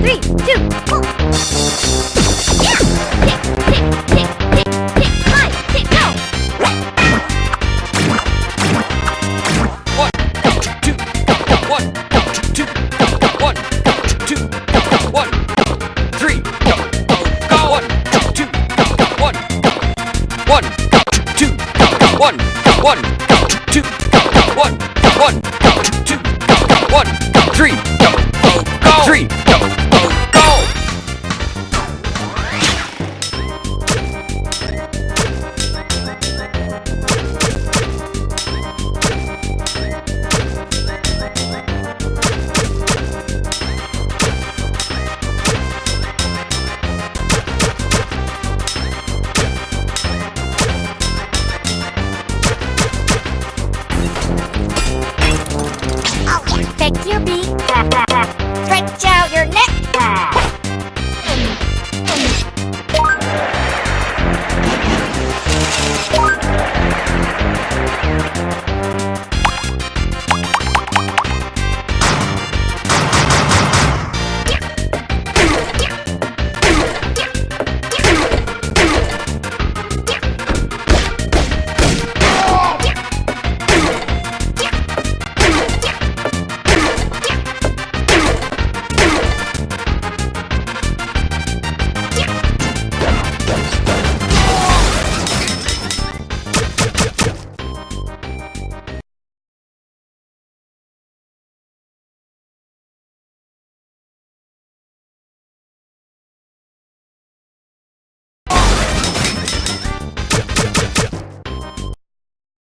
Three, two, one, two, one, one, two,